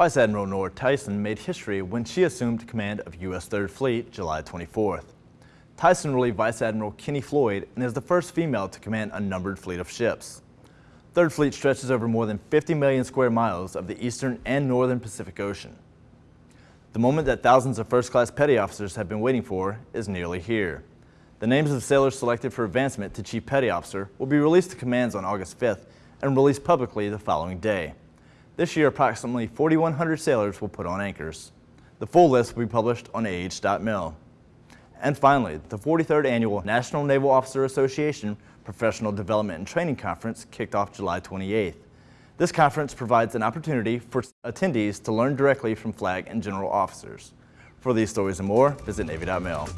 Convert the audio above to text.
Vice Admiral Nora Tyson made history when she assumed command of U.S. 3rd Fleet July 24th. Tyson relieved Vice Admiral Kenny Floyd and is the first female to command a numbered fleet of ships. 3rd Fleet stretches over more than 50 million square miles of the eastern and northern Pacific Ocean. The moment that thousands of first-class petty officers have been waiting for is nearly here. The names of sailors selected for advancement to Chief Petty Officer will be released to commands on August 5th and released publicly the following day. This year, approximately 4,100 sailors will put on anchors. The full list will be published on ah.mil. And finally, the 43rd Annual National Naval Officer Association Professional Development and Training Conference kicked off July 28th. This conference provides an opportunity for attendees to learn directly from flag and general officers. For these stories and more, visit Navy.mil.